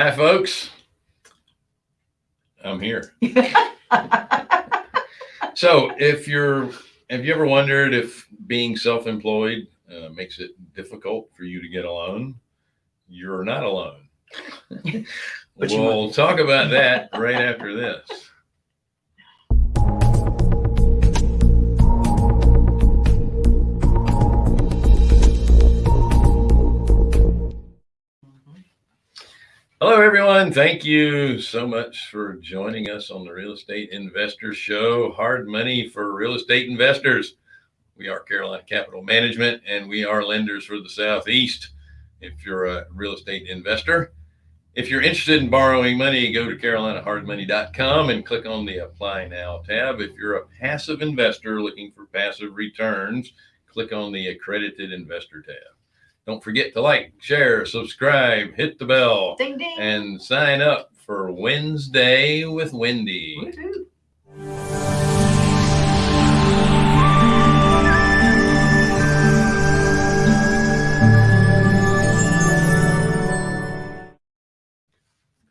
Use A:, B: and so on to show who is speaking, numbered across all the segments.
A: Hi, folks. I'm here. So if you're, have you ever wondered if being self-employed uh, makes it difficult for you to get a loan? You're not alone. We'll talk about that right after this. Hello, everyone. Thank you so much for joining us on the Real Estate Investor Show. Hard money for real estate investors. We are Carolina Capital Management and we are lenders for the Southeast. If you're a real estate investor, if you're interested in borrowing money, go to carolinahardmoney.com and click on the Apply Now tab. If you're a passive investor looking for passive returns, click on the Accredited Investor tab. Don't forget to like, share, subscribe, hit the bell,
B: Ding ding.
A: and sign up for Wednesday with Wendy.
B: Woohoo.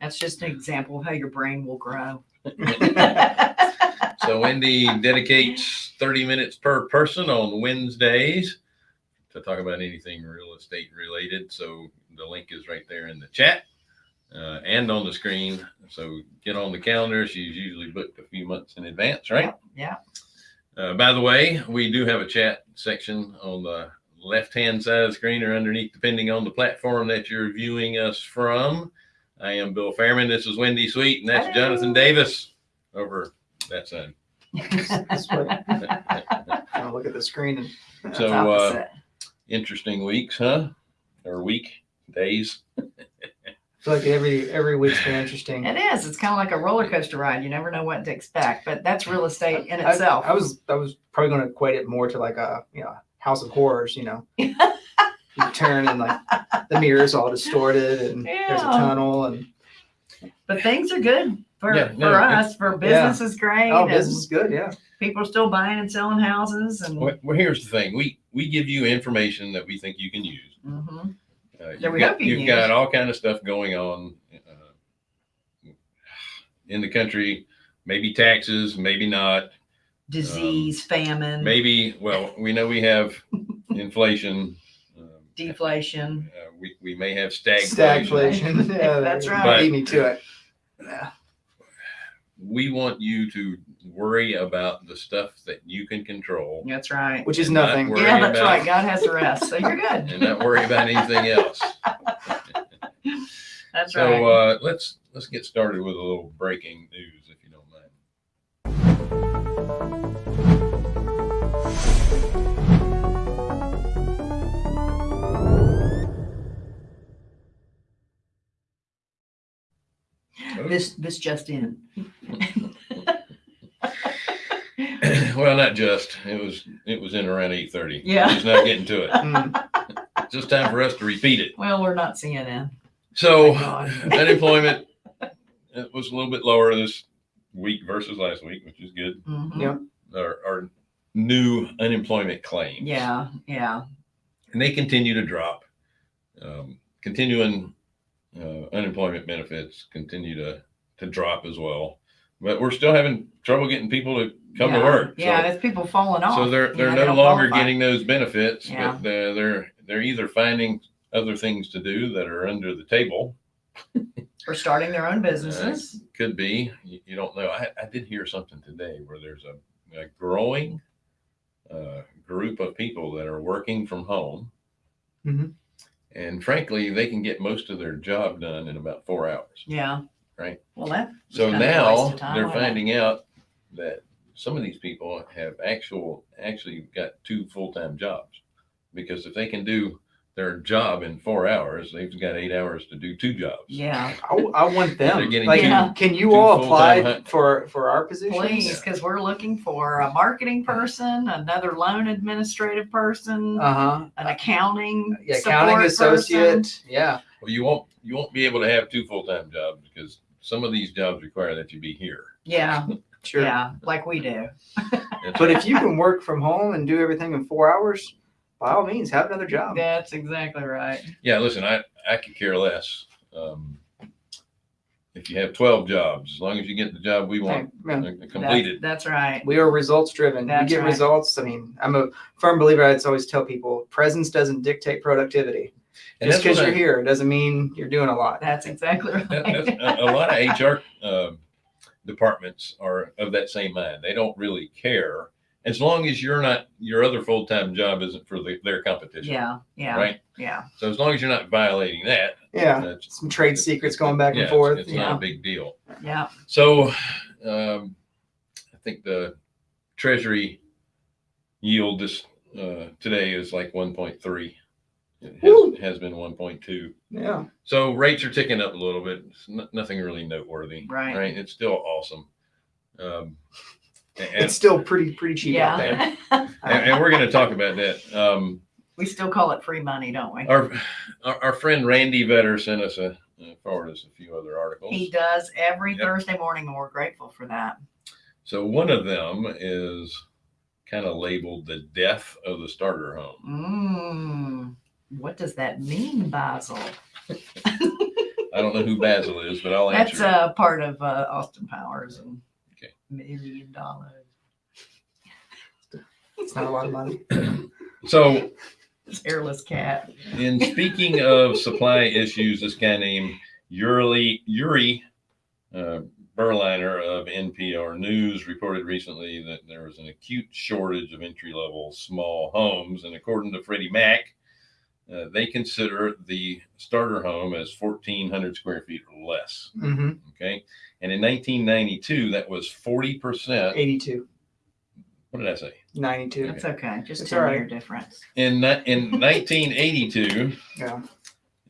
B: That's just an example of how your brain will grow.
A: So Wendy dedicates 30 minutes per person on Wednesdays to talk about anything real estate related. So the link is right there in the chat uh, and on the screen. So get on the calendar. She's usually booked a few months in advance, right?
B: Yeah.
A: Uh, by the way, we do have a chat section on the left-hand side of the screen or underneath, depending on the platform that you're viewing us from. I am Bill Fairman. This is Wendy Sweet, and that's
B: Hello.
A: Jonathan Davis over that side.
C: This way. I'll look at the screen and
A: So, uh,
B: opposite.
A: Interesting weeks, huh? Or week days.
C: It's like every every week's been interesting.
B: It is. It's kind of like a roller coaster ride. You never know what to expect, but that's real estate in
C: I-
B: itself.
C: I, was I was probably going to equate it more to like a you know House of Horrors. You know, you turn and like the mirrors all distorted and there's a tunnel and
B: but things are good for,
A: Yeah, no,
B: for
A: it's-
B: us. For business is great.
C: oh, business is good. Yeah,
B: people are still buying and selling houses and
A: Well, well, here's the thing. We we give you information that we think you can use.
B: Mhm.
A: Uh, you've
B: we
A: got,
B: hope you
A: you've got all kind of stuff going on uh, in the country. Maybe taxes, maybe not.
B: disease, famine,
A: Maybe well, we know we have inflation. Um,
B: deflation.
A: uh, we we may have stagflation.
C: stagflation. yeah,
B: That's right.
C: Beat me to it. Yeah.
A: We want you to worry about the stuff that you can control
B: That's right.
C: Which is
A: And not
C: nothing.
B: Yeah, that's
A: about-
B: right. God has the rest. So you're good.
A: and not worry about anything else.
B: That's
A: So
B: right.
A: uh, let's let's get started with a little breaking news, if you don't mind.
B: this this just in.
A: well, not just. It was it was in around eight thirty.
B: Yeah.
A: he's not getting to it.
C: Mm,
A: It's just time for us to repeat it.
B: Well, we're not CNN.
A: So
B: Thank God.
A: unemployment it was a little bit lower this week versus last week, which is good.
B: Mhm.
C: Yeah.
A: Our, our new unemployment claims.
B: Yeah, yeah.
A: and they continue to drop. Um, continuing uh, unemployment benefits continue to to drop as well, but we're still having trouble getting people to come to
B: Yeah.
A: work.
B: Yeah,
A: so,
B: there's people falling off.
A: so they're they're
B: know,
A: no
B: don't
A: longer
B: qualify.
A: getting those benefits,
B: Yeah.
A: but they're, they're they're either finding other things to do that are under the table.
B: or starting their own businesses.
A: Could be you, you don't know. I, I did hear something today where there's a, a growing uh, group of people that are working from home.
C: Mm -hmm.
A: And frankly, they can get most of their job done in about four hours.
B: Yeah.
A: Right.
B: Well, that.
A: So
B: kind of a waste
A: now they're
B: wasn't it?
A: finding out that some of these people have actual actually got two full-time jobs because if they can do their job in four hours, they've got eight hours to do two jobs.
B: Yeah,
C: I, I want
A: They're
C: them.
A: getting
C: Like,
B: two- Yeah.
C: can you
A: two
C: all
A: full-time
C: apply for for our positions?
B: please, because we're looking for a marketing person, another loan administrative person,
C: Uh huh.
B: an accounting
C: Yeah,
B: support
C: accounting
B: person.
C: associate. Yeah.
A: Well, you won't you won't be able to have two full-time jobs because some of these jobs require that you be here.
B: Yeah,
C: Sure.
B: yeah, like we do.
A: That's
C: But if you can work from home and do everything in four hours, by all means, have another job.
B: That's exactly right.
A: yeah, listen, I I could care less. Um, if you have 12 jobs, as long as you get the job we want
C: Yeah.
A: uh,
B: That's-
A: completed.
B: That's right.
C: We are results driven. We
B: That's
C: get
B: right.
C: results. I mean, I'm a firm believer. I always tell people presence doesn't dictate productivity.
A: And
C: Just because you're
A: I-
C: here doesn't mean you're doing a lot.
B: That's exactly right.
A: that's- a, a lot of HR uh, departments are of that same mind. They don't really care as long as you're not your other full time job isn't for the, their competition.
B: Yeah, yeah,
A: Right.
B: yeah.
A: So as long as you're not violating that,
C: Yeah.
A: that's,
C: Some trade secrets going back
A: yeah,
C: and
A: it's-
C: forth.
A: It's,
B: Yeah.
A: not a big deal.
B: Yeah.
A: So um, I think the Treasury yield this uh, today is like 1.3. It
C: Woo.
A: has, has been 1.2.
C: Yeah.
A: So rates are ticking up a little bit. It's n- nothing really noteworthy.
B: Right.
A: Right. It's still awesome. Um, and,
C: It's still pretty pretty cheap out there.
B: Yeah.
A: and, and we're going to talk about that. Um,
B: we still call it free money, don't we?
A: our, our our friend Randy Vetter sent us a uh, forwarded us a few other articles.
B: He does every
A: Yep.
B: Thursday morning, and we're grateful for that.
A: So one of them is kind of labeled the death of the starter home.
B: Mm, what does that mean, Basil?
A: I don't know who Basil is, but I'll answer.
B: That's
A: answer.
B: a part of uh, Austin Powers and
A: Okay.
B: million dollars.
C: It's not a lot of money.
A: so
B: This hairless cat.
A: in speaking of supply issues, this guy named Uri Uri uh, Berliner of NPR News reported recently that there was an acute shortage of entry level small homes, and according to Freddie Mac, uh, they consider the starter home as 1,400 square feet or less.
C: hmm
A: Okay, and in 1992, that was 40 percent.
C: 82,
A: What did I say?
C: 92.
B: That's okay. Just
C: It's
B: ten
C: all right.
B: year difference.
A: In in 1982,
C: Yeah.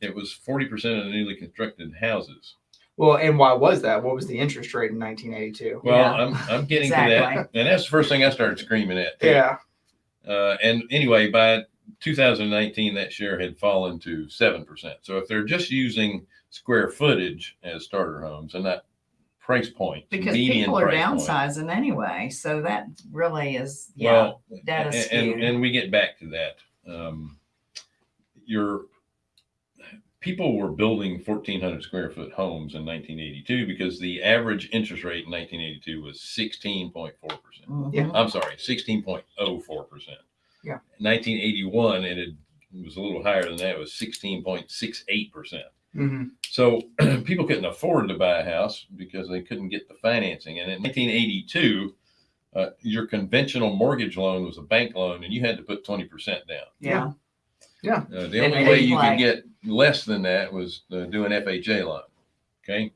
A: it was 40 percent of the newly constructed houses.
C: Well, and why was that? What was the interest rate in 1982?
A: Well,
B: Yeah.
A: I'm I'm getting to that, and that's the first thing I started screaming at. too.
C: Yeah.
A: Uh, and anyway, by 2019, that share had fallen to seven percent. So if they're just using square footage as starter homes and not price point,
B: Because
A: median
B: people are
A: price point,
B: downsizing anyway. So that really is, yeah.
A: Well,
B: data
A: and,
B: skewed.
A: and, and we get back to that. Um, your people were building 1,400 square foot homes in 1982 because the average interest rate in 1982 was 16.4 percent.
B: Mhm.
C: Yeah.
A: I'm sorry, 16.04 percent.
C: Yeah.
A: 1981, it, had, it was a little higher than that. It was 16.68 percent.
C: hmm
A: So people couldn't afford to buy a house because they couldn't get the financing. And in 1982, uh, your conventional mortgage loan was a bank loan, and you had to put 20% down.
B: Yeah.
A: Uh, the
B: And
A: only
B: they
A: way you could get less than that was to do an FHA loan. Okay.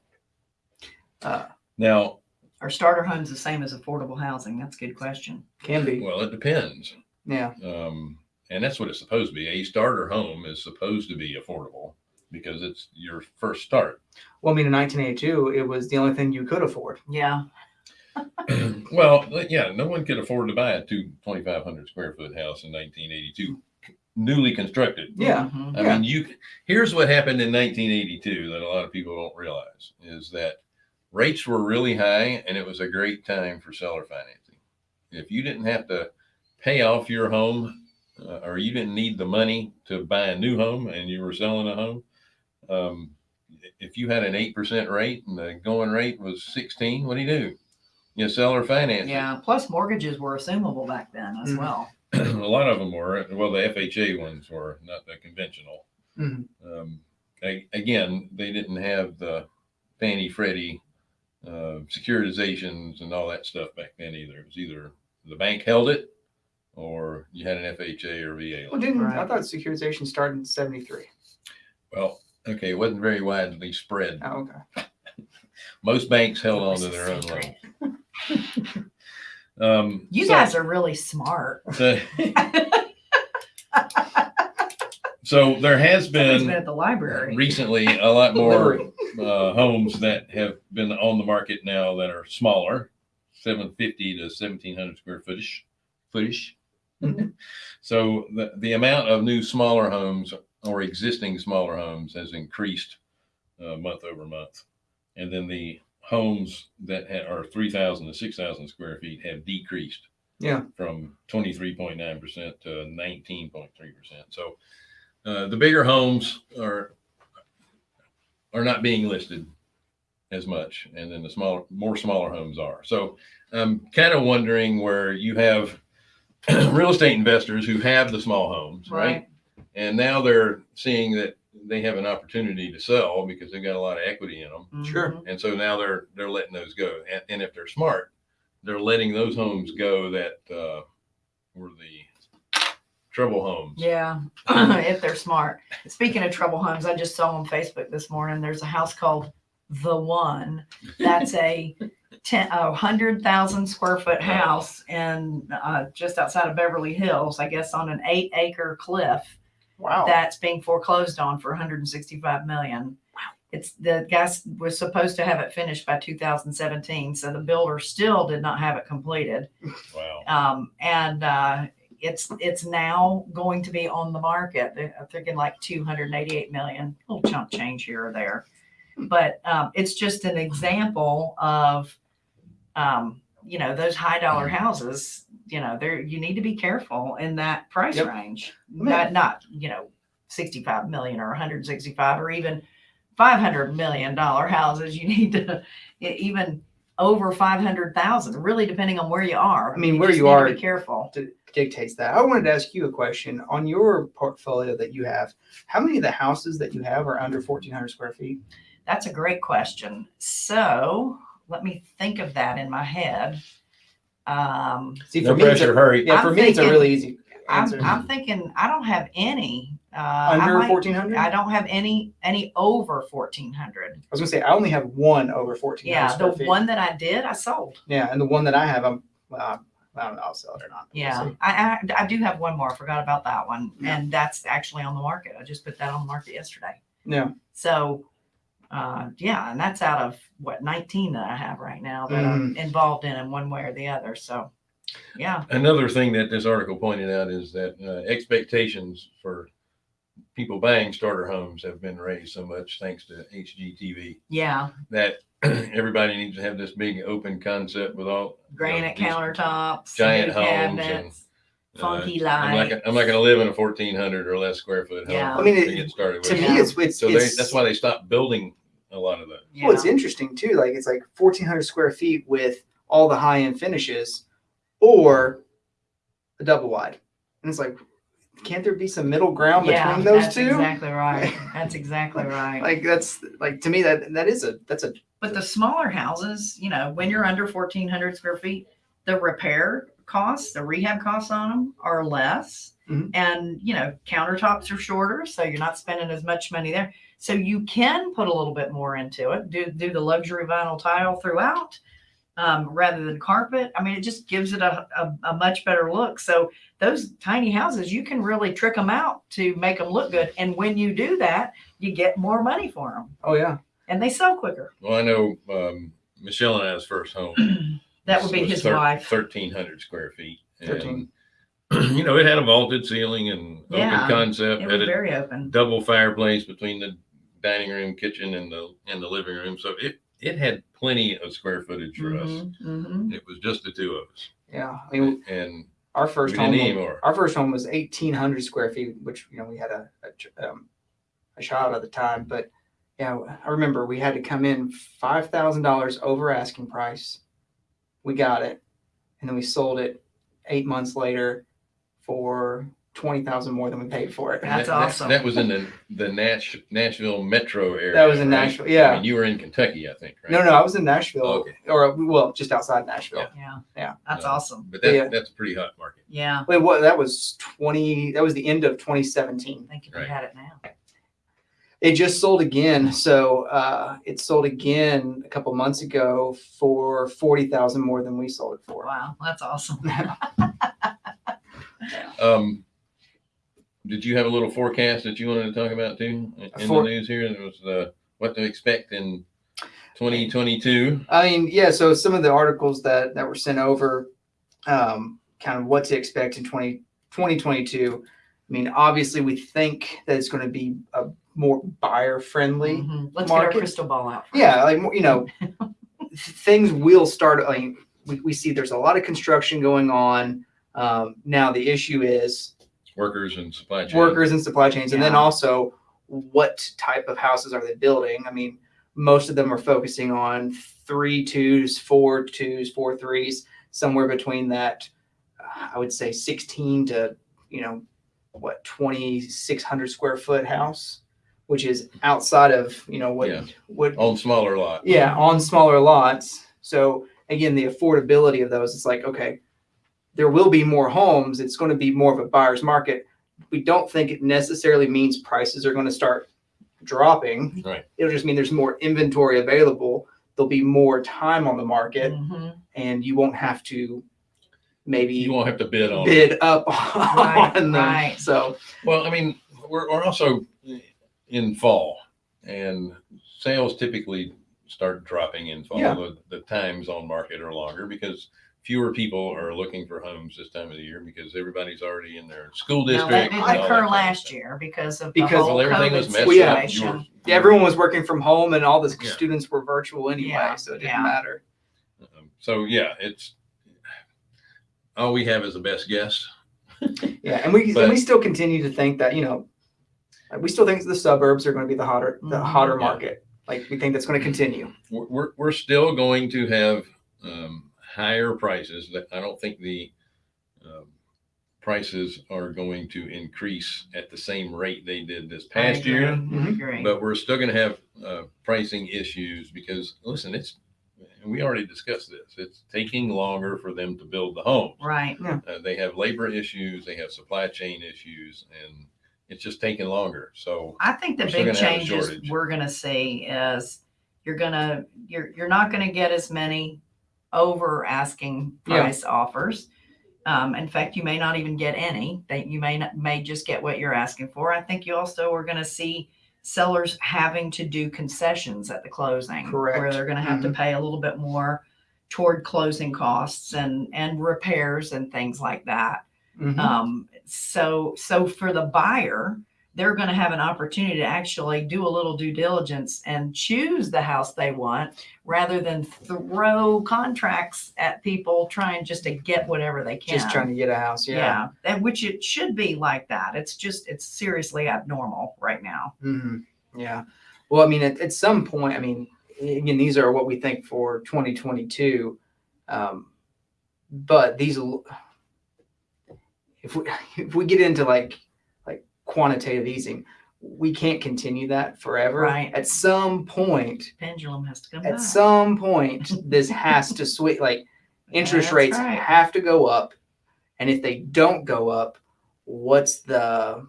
C: Uh,
A: Now,
B: Are starter homes the same as affordable housing? That's a good question.
C: can be.
A: well, it depends.
C: Yeah.
A: Um, and that's what it's supposed to be. A starter home is supposed to be affordable because it's your first start.
C: Well, I mean, in 1982, it was the only thing you could afford.
B: Yeah.
A: well, yeah, no one could afford to buy a two 2,500 square foot house in 1982, newly constructed.
C: Yeah.
A: I
C: Yeah.
A: mean, you. Here's what happened in 1982 that a lot of people don't realize is that rates were really high, and it was a great time for seller financing. If you didn't have to pay off your home, uh, or you didn't need the money to buy a new home, and you were selling a home, um, if you had an eight percent rate and the going rate was 16, what do you do? You sell or finance. it.
B: Yeah. Plus mortgages were assumable back then as
C: Mhm.
B: well.
A: a lot of them were. Well, the FHA ones were not the conventional.
C: Mhm.
A: Um, a- again, they didn't have the Fannie Freddie uh, securitizations and all that stuff back then either. It was either the bank held it or you had an FHA or VA
C: Well,
A: loan.
C: didn't I thought securitization started in 73?
A: Well, okay, it wasn't very widely spread.
C: Oh, okay.
A: Most banks held on to their own loans. Um,
B: You
A: so-
B: guys are really smart.
A: so- so there has
B: Somebody's
A: been
B: been at the library.
A: recently a lot more
C: Livery.
A: uh, homes that have been on the market now that are smaller, 750 to 1700 square footish. Footish.
C: Mhm.
A: so the, the amount of new smaller homes or existing smaller homes has increased uh, month over month. And then the homes that ha- are 3,000 to 6,000 square feet have decreased
C: Yeah.
A: from 23.9% to 19.3%. So uh, the bigger homes are are not being listed. as much, and then the smaller, more smaller homes are. So I'm kind of wondering where you have real estate investors who have the small homes, right?
B: Right.
A: And now they're seeing that they have an opportunity to sell because they've got a lot of equity in them.
C: Sure.
B: Mhm.
A: And so now they're they're letting those go. And, and if they're smart, they're letting those homes go that uh, were the trouble homes.
B: Yeah, if they're smart. Speaking of trouble homes, I just saw on Facebook this morning, there's a house called The One. That's a ten, a hundred thousand square foot house in, uh, just outside of Beverly Hills, I guess on an eight acre cliff
C: Wow.
B: that's being foreclosed on for hundred and sixty-five million. Wow. It's, the guy was supposed to have it finished by two thousand seventeen, so the builder still did not have it completed.
A: Wow.
B: Um, and, uh, it's, it's now going to be on the market. They're thinking like two hundred and eighty-eight million, little chunk change here or there. But, um, it's just an example of, um, you know, those high dollar houses, you know, there, you need to be careful in that price
C: Yep.
B: range.
C: mean-
B: Not, not, you know, sixty-five million or hundred and sixty-five or even five hundred million dollar houses. You need to, e- even over five hundred thousand, really depending on where you are.
C: I mean, where
B: just
C: you
B: need to
C: are-
B: Be careful.
C: dictates that. I wanted to ask you a question on your portfolio that you have. How many of the houses that you have are under 1,400 square feet?
B: That's a great question. So let me think of that in my head. Um,
C: See,
A: No
C: for me, it's
A: pressure,
C: a,
A: hurry.
C: yeah, for
B: I'm
C: me, it's a really easy
B: I'm. I'm thinking, I don't have any, uh, I
C: under
B: might-
C: 1,400.
B: I
C: I
B: don't have any, any over fourteen hundred.
C: I was gonna say I only have one over 1,400
B: Yeah, the
C: feet.
B: one that I did, I sold.
C: Yeah, and the one that I have, I'm. Well, I don't know. I'll sell it or not. We'll
B: Yeah. I, I, I do have one more. I forgot about that one. And that's actually on the market. I just put that on the market yesterday.
C: Yeah.
B: So, uh, yeah, and that's out of what, nineteen that I have right now that I'm
C: Mm.
B: involved in in one way or the other. So, yeah,
A: Another thing that this article pointed out is that uh, expectations for people buying starter homes have been raised so much thanks to HGTV
B: yeah,
A: that everybody needs to have this big open concept with all
B: granite
A: these
B: countertops,
A: giant homes
B: cabinets,
A: uh,
B: funky uh,
A: I'm not,
B: lights.
A: gonna- I'm not going to live in a 1400 or less square foot home.
B: Yeah.
C: I mean,
A: to
C: it-
A: get started
C: To
A: with.
C: me, it's it's,
A: so they,
C: it's
A: that's why they stopped building a lot of those.
B: Yeah.
C: well, it's interesting too. Like it's like 1,400 square feet with all the high end finishes, or a double wide, and it's like, can't there be some middle ground
B: Yeah,
C: between those
B: that's
C: two?
B: Exactly right. That's exactly right.
C: Like that's like to me that that is a that's a
B: But the smaller houses, you know, when you're under fourteen hundred square feet, the repair costs, the rehab costs on them are less.
C: Mhm.
B: And, you know, countertops are shorter, so you're not spending as much money there. So you can put a little bit more into it, do, do the luxury vinyl tile throughout. Um, rather than carpet. I mean, it just gives it a, a, a much better look. So those tiny houses, you can really trick them out to make them look good. And when you do that, you get more money for them
C: oh yeah
B: and they sell quicker.
A: Well, I know um, Michelle and I's first home.
B: That would be his
A: thir-
B: wife.
A: 1300 square feet. And,
C: 13.
A: you know, it had a vaulted ceiling and
B: Yeah,
A: open concept.
B: It
A: had
B: was
A: a
B: very open.
A: double fireplace between the dining room, kitchen, and the and the living room. So it it had plenty of square footage for us.
B: Mhm, mhm.
A: It was just the two of us,
C: yeah. I mean,
A: and
C: our
A: we
C: first
A: didn't
C: home
A: need more.
C: our first home was 1,800 square feet, which you know we had a a, ch- um, a child at the time, but yeah, I remember we had to come in five thousand dollars over asking price. We got it, and then we sold it eight months later for twenty thousand more than we paid for it.
B: That's
A: That- that-
B: awesome.
A: That, was in the the Nash, Nashville metro area.
C: That was in
A: right?
C: Nashville, yeah.
A: I mean, you were in Kentucky, I think, right?
C: No, no, I was in Nashville,
A: Okay.
C: or well, just outside Nashville.
B: Yeah.
C: Yeah.
B: That's
A: No.
B: awesome.
A: But that,
C: Yeah.
A: that's a pretty hot market.
B: Yeah.
C: Wait, what? That was twenty. That was the end of 2017.
B: I think if
A: Right.
B: you had it now.
C: It just sold again. So uh, it sold again a couple months ago for forty thousand more than we sold it for.
B: Wow. That's awesome.
A: Um, did you have a little forecast that you wanted to talk about too in in
C: For-
A: the news here? It was the what to expect in 2022.
C: I mean, yeah. So some of the articles that that were sent over, um, kind of what to expect in 20, 2022. I mean, obviously, we think that it's going to be a more buyer friendly.
B: Mhm. Let's get our crystal ball out. first.
C: Yeah, like you know, things will start. Like we, we see, there's a lot of construction going on um, now. The issue is
A: Workers and supply chains.
C: workers and supply chains, and then also what type of houses are they building? I mean, most of them are focusing on three twos, four twos, four threes, somewhere between that. uh, I would say 16 to you know what 2600 square foot house, which is outside of you know what
A: Yeah.
C: what
A: On smaller lots.
C: yeah, on smaller lots. So again, the affordability of those, it's like, okay, there will be more homes. It's going to be more of a buyer's market. We don't think it necessarily means prices are going to start dropping.
A: Right.
C: It'll just mean there's more inventory available. There'll be more time on the market
B: Mhm.
C: and you won't have to maybe
A: You won't have to bid on it.
C: bid up
B: Right,
C: on them.
B: right.
C: So
A: Well, I mean, we're, we're also in fall and sales typically start dropping in fall.
C: Yeah.
A: The, the times on market are longer because fewer people are looking for homes this time of the year because everybody's already in their school
B: Now,
A: district.
B: that didn't
A: all that
B: occur last
A: stuff.
B: year because of
C: Because-
B: the whole
A: Well, everything was messed
C: Well, yeah.
A: up. You were-
C: yeah, everyone was working from home and all the
A: Yeah.
C: students were virtual anyway.
B: Yeah,
C: So it didn't
B: yeah.
C: matter.
A: Um, So yeah, it's, all we have is the best guess.
C: Yeah, and we
A: But-
C: and we still continue to think that you know, like, we still think the suburbs are going to be the hotter the
B: Mhm.
C: hotter
A: Yeah.
C: market. Like we think that's going to continue.
A: we're, we're, we're still going to have um, higher prices. That I don't think the um, prices are going to increase at the same rate they did this past year.
B: I
C: Mhm.
A: But we're still going to have uh, pricing issues because listen, it's and we already discussed this. It's taking longer for them to build the homes.
B: Right.
A: Uh, they have labor issues, they have supply chain issues, and it's just taking longer. So
B: I think the big
A: gonna have a
B: changes we're gonna see is you're gonna, you're, you're not gonna get as many over asking
C: Yeah.
B: price offers. Um, in fact, you may not even get any, that you may not, may just get what you're asking for. I think you also are gonna see sellers having to do concessions at the closing. Where they're gonna have to pay a little bit more toward closing costs and, and repairs and things like that.
C: Mhm.
B: Um, so, so for the buyer, they're going to have an opportunity to actually do a little due diligence and choose the house they want rather than throw contracts at people trying just to get whatever they can.
C: Just trying to get a house. Yeah.
B: yeah. And which it should be like that. It's just, it's seriously abnormal right now.
C: hmm Yeah. Well, I mean, at, at some point, I mean, again, these are what we think for 2022. Um, but these, if we if we get into like like quantitative easing, we can't continue that forever.
B: Right.
C: At some point,
B: Pendulum has to come
C: at
B: back.
C: some point, this has to switch. Like interest
B: That's
C: rates
B: right.
C: have to go up, and if they don't go up, what's the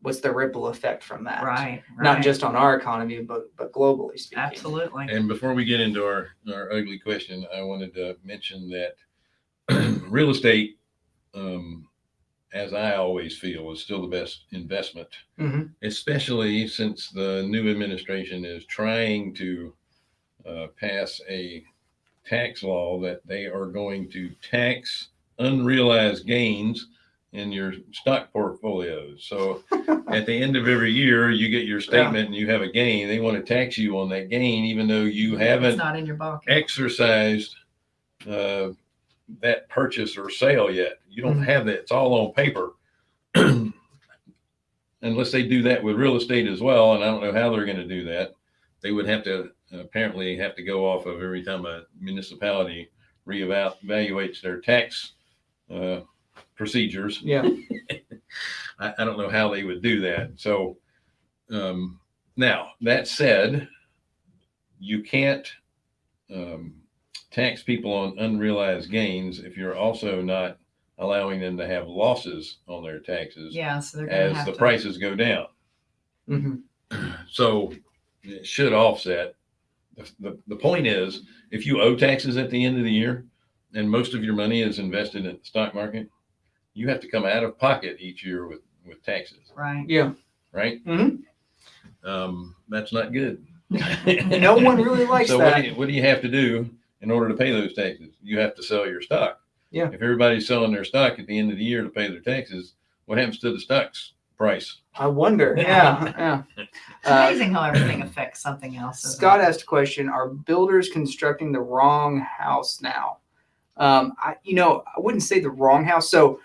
C: what's the ripple effect from that?
B: Right.
C: not just on our economy, but but globally speaking.
B: Absolutely.
A: And before we get into our, our ugly question, I wanted to mention that real estate, um, as I always feel, is still the best investment,
C: Mhm.
A: especially since the new administration is trying to uh, pass a tax law that they are going to tax unrealized gains in your stock portfolios. So at the end of every year, you get your statement and you have a gain. They want to tax you on that gain, even though you
B: It's
A: haven't
B: not in your pocket.
A: exercised uh, that purchase or sale yet. You don't
C: Mhm.
A: have that. It's all on paper. Unless they do that with real estate as well, and I don't know how they're going to do that. They would have to apparently have to go off of every time a municipality reevaluates their tax uh, procedures.
C: Yeah.
A: I, I don't know how they would do that. So um, now that said, you can't um, tax people on unrealized gains if you're also not allowing them to have losses on their taxes
B: Yeah. So they're going to
A: as
B: have
A: the
B: to.
A: prices go down.
C: hmm
A: So it should offset. The, the, the point is, if you owe taxes at the end of the year and most of your money is invested in the stock market, you have to come out of pocket each year with, with taxes,
B: Right.
C: Yeah.
A: right?
C: Mhm.
A: Um, that's not good.
C: No one really likes
A: so
C: that.
A: What do, you, what do you have to do in order to pay those taxes? You have to sell your stock.
C: Yeah.
A: If everybody's selling their stock at the end of the year to pay their taxes, what happens to the stock's price?
C: I wonder.
B: Yeah.
C: Yeah. Yeah.
B: It's
C: Uh,
B: amazing how everything affects something else.
C: Scott
B: it?
C: asked a question: Are builders constructing the wrong house now? Um, I, you know, I wouldn't say the wrong house. So,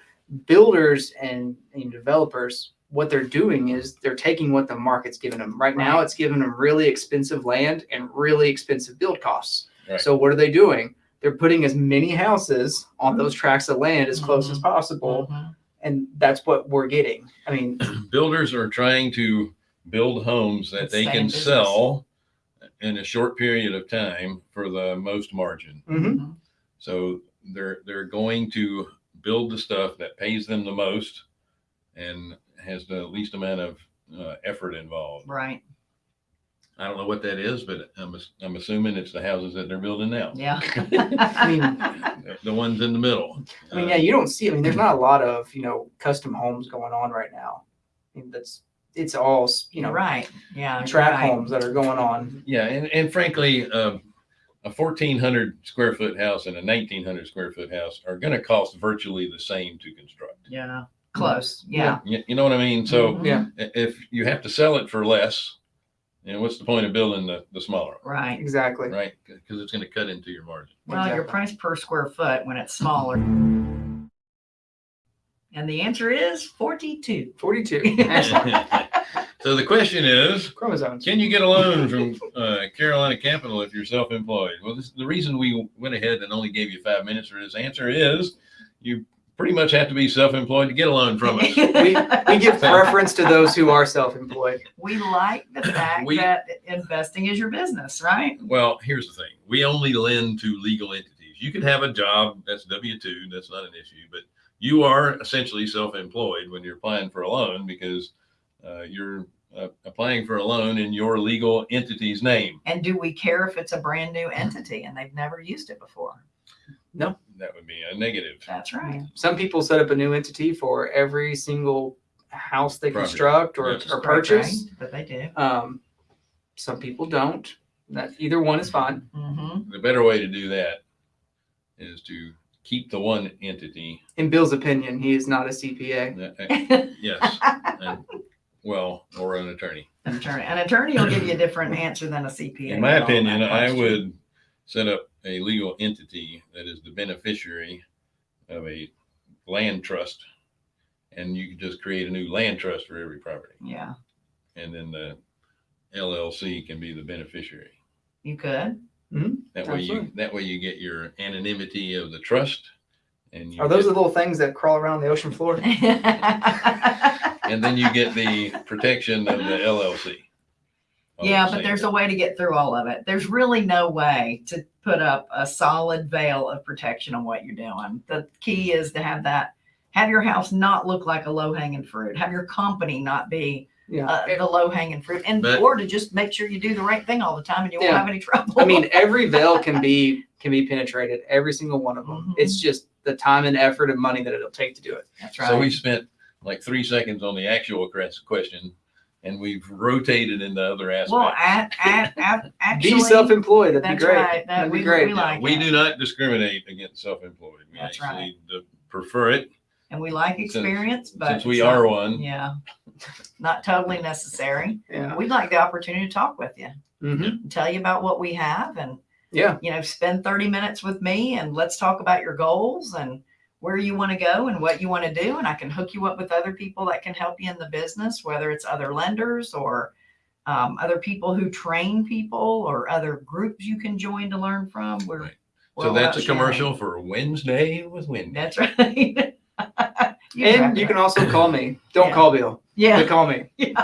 C: builders and, and developers what they're doing is they're taking what the market's giving them. Right now, it's giving them really expensive land and really expensive build costs.
A: Right.
C: So what are they doing? They're putting as many houses on those tracts of land as close as possible,
B: Mhm.
C: and that's what we're getting. I mean,
A: Builders are trying to build homes that
B: And
A: they
B: stay
A: can
B: business.
A: sell in a short period of time for the most margin.
C: Mhm.
A: So they're they're going to build the stuff that pays them the most and has the least amount of uh, effort involved.
B: Right.
A: I don't know what that is, but I'm I'm assuming it's the houses that they're building now,
B: Yeah.
C: I mean,
A: the- the ones in the middle.
C: I mean,
A: Uh,
C: yeah, you don't see. I mean, there's not a lot of you know custom homes going on right now. I mean, that's it's all you know
B: right. Yeah. you're
C: track
B: right.
C: homes that are going on.
A: Yeah, and, and frankly, um, a fourteen hundred square foot house and a nineteen hundred square foot house are going to cost virtually the same to construct.
B: Yeah. Close. Yeah.
A: You, you know what I mean? So
B: Mhm.
C: Yeah.
A: if you have to sell it for less, you know, what's the point of building the, the smaller, one,
B: Right.
C: Exactly.
A: right? Because it's going to cut into your margin.
B: Well, your
C: Exactly.
B: price per square foot when it's smaller. And the answer is 42.
C: Forty-two
A: so the question is,
C: chromosomes.
A: Can you get a loan from uh, Carolina Capital if you're self-employed? Well, this, the reason we went ahead and only gave you five minutes for this answer is you pretty much have to be self-employed to get a loan from us.
C: We we give preference to those who are self-employed.
B: we like the fact
A: We-
B: that investing is your business, right?
A: well, here's the thing: we only lend to legal entities. You can have a job that's W two, that's not an issue, but you are essentially self-employed when you're applying for a loan because uh, you're uh, applying for a loan in your legal entity's name.
B: And do we care if it's a brand new entity and they've never used it before?
A: That would be a negative.
B: That's right.
C: Some people set up a new entity for every single house they
A: Property.
C: construct or,
A: Yes.
C: or purchase.
B: right? But they do.
C: Um, some people don't. That either one is fine.
B: hmm
A: The better way to do that is to keep the one entity
C: In Bill's opinion, he is not a CPA.
A: Yes, and, well, or an attorney.
B: An attorney, an attorney will give you a different answer than a CPA.
A: In my
B: on that
A: opinion, I
B: question.
A: would set up a legal entity that is the beneficiary of a land trust. And you could just create a new land trust for every property.
B: Yeah,
A: And then the LLC can be the beneficiary.
B: you could. Mm-hmm.
A: That way you, that way you get your anonymity of the trust. And you
C: Are those
A: get-
C: the little things that crawl around the ocean floor?
A: and then you get the protection of the LLC. All
B: Yeah, but
A: same
B: there's a way to get through all of it. There's really no way to put up a solid veil of protection on what you're doing. The key is to have that, have your house not look like a low hanging fruit. Have your company not be
C: Yeah.
B: uh, the low hanging fruit, and
A: But-
B: or to just make sure you do the right thing all the time and you won't have any trouble.
C: I mean, every veil can be can be penetrated. Every single one of them.
B: Mhm.
C: It's just the time and effort and money that it'll take to do it.
B: that's right.
A: So we spent like three seconds on the actual question and we've rotated into other aspects.
B: Well, at, at, at, actually,
C: be self-employed. That'd
B: that's
C: be great.
B: right. That,
C: That'd
B: we,
C: be great.
B: we like
A: we do not discriminate against self-employed. We
B: That's
A: actually d- prefer it
B: and we like
A: Since-
B: experience, but
A: since we
B: it's,
A: are one.
B: Yeah, not totally necessary.
C: Yeah.
B: We'd like the opportunity to talk with you,
C: hmm
B: tell you about what we have, and
C: Yeah.
B: you know, spend 30 minutes with me and let's talk about your goals and where you want to go and what you want to do. And I can hook you up with other people that can help you in the business, whether it's other lenders or um, other people who train people or other groups you can join to learn from. We're,
A: Right.
B: we're
A: So that's a commercial
B: sharing.
A: for Wednesday with Wendy.
B: That's right. You
C: And you can also call me. Don't
B: Yeah.
C: call Bill.
B: yeah.
C: But call me.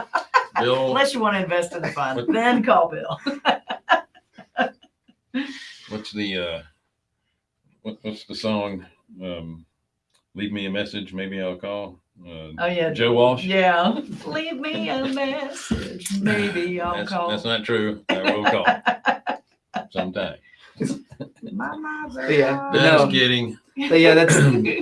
A: Bill,
B: Unless you want to invest in the fund,
A: What-
B: then call Bill.
A: what's the, uh, what, what's the song? Um, leave me a message. Maybe I'll call. Uh,
B: Oh yeah,
A: Joe Walsh.
B: Yeah, leave me a message. Maybe I'll
A: That's,
B: call.
A: that's not true. I will call sometime.
B: My mind's
C: But yeah,
B: out.
C: but
A: Just
C: no.
A: kidding.
C: But yeah, that's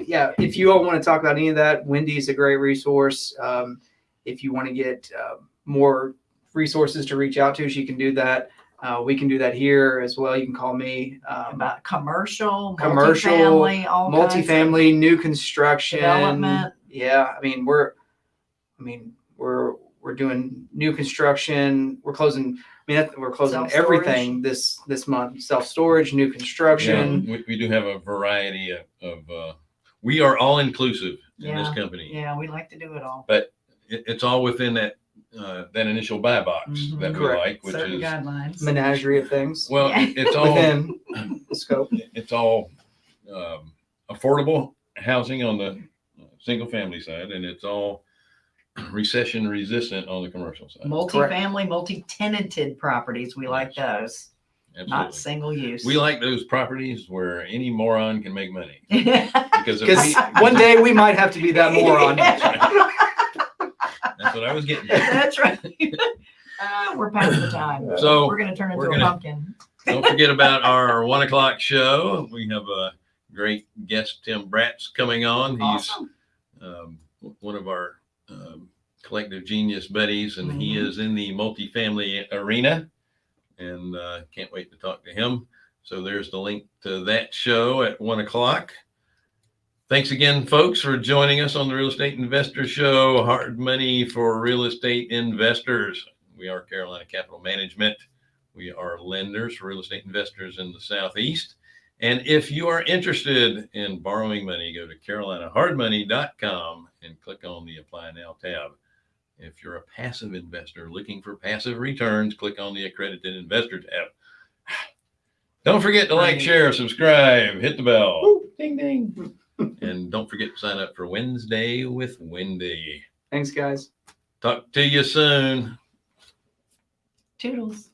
C: yeah. If you all want to talk about any of that, Wendy's a great resource. Um, if you want to get uh, more resources to reach out to, she can do that. Uh, we can do that here as well. You can call me. Um,
B: about commercial,
C: Commercial,
B: multifamily, all kinds of
C: multifamily, new construction,
B: development.
C: Yeah, I mean we're, I mean we're we're doing new construction. We're closing. I mean we're closing everything this this month. Self storage, new
A: Yeah,
C: construction.
A: we, we do have a variety of, of uh, we are all inclusive in
B: Yeah,
A: this company.
B: Yeah, we like to do it all.
A: it, it's all within that uh, that initial buy box
B: Mhm.
A: that we
C: Correct.
A: like, which
B: Certain
A: is
B: guidelines.
C: Menagerie of things
A: well,
B: Yeah.
A: it's all
C: within the scope.
A: it's all um, affordable housing on the single family side, and it's all recession resistant on the commercial side.
B: Multi-family, multi-tenanted properties. We like those, not single use.
A: We like those properties where any moron can make money because if
C: Because
A: we,
C: one day we might have to be that moron.
A: that's what I was getting. at.
B: That's right. Uh, we're past the time.
A: So
B: We're gonna turn into
A: we're
B: a pumpkin.
A: Don't forget about our one o'clock show. We have a great guest, Tim Bratz, coming on. He's um, one of our um, collective genius buddies, and he
B: Mhm.
A: is in the multifamily arena. And uh, can't wait to talk to him. So there's the link to that show at one o'clock. Thanks again, folks, for joining us on the Real Estate Investor Show. Hard money for real estate investors. We are Carolina Capital Management. We are lenders for real estate investors in the Southeast. And if you are interested in borrowing money, go to carolinahardmoney.com and click on the Apply Now tab. If you're a passive investor looking for passive returns, click on the Accredited Investor tab. Don't forget to like, share, subscribe, hit the bell. Ding, ding. And don't forget to sign up for Wednesday with Wendy.
C: Thanks, guys.
A: Talk to you soon.
B: Toodles.